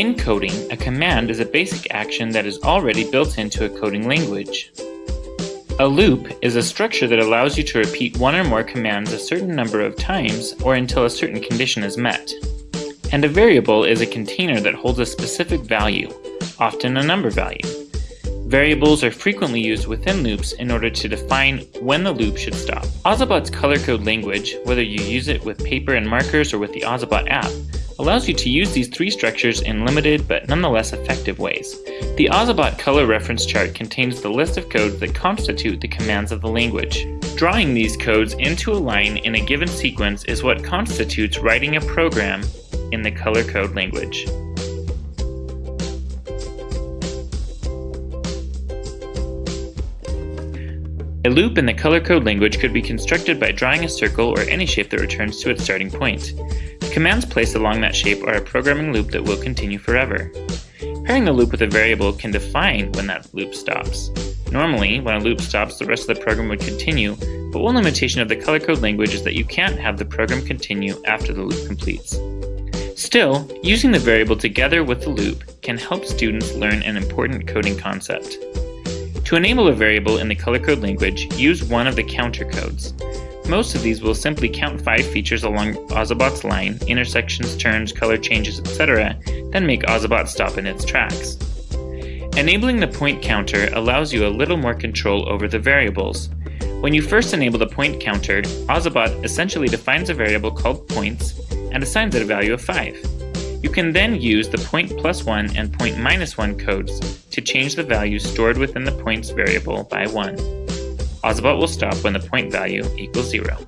In coding, a command is a basic action that is already built into a coding language. A loop is a structure that allows you to repeat one or more commands a certain number of times or until a certain condition is met. And a variable is a container that holds a specific value, often a number value. Variables are frequently used within loops in order to define when the loop should stop. Ozobot's color code language, whether you use it with paper and markers or with the Ozobot app, allows you to use these three structures in limited but nonetheless effective ways. The Ozobot color reference chart contains the list of codes that constitute the commands of the language. Drawing these codes into a line in a given sequence is what constitutes writing a program in the color code language. A loop in the color code language could be constructed by drawing a circle or any shape that returns to its starting point. Commands placed along that shape are a programming loop that will continue forever. Pairing the loop with a variable can define when that loop stops. Normally, when a loop stops, the rest of the program would continue, but one limitation of the color code language is that you can't have the program continue after the loop completes. Still, using the variable together with the loop can help students learn an important coding concept. To enable a variable in the color code language, use one of the counter codes. Most of these will simply count five features along Ozobot's line, intersections, turns, color changes, etc., then make Ozobot stop in its tracks. Enabling the point counter allows you a little more control over the variables. When you first enable the point counter, Ozobot essentially defines a variable called points and assigns it a value of 5. You can then use the point plus 1 and point minus 1 codes to change the value stored within the points variable by 1. Ozobot will stop when the point value equals 0.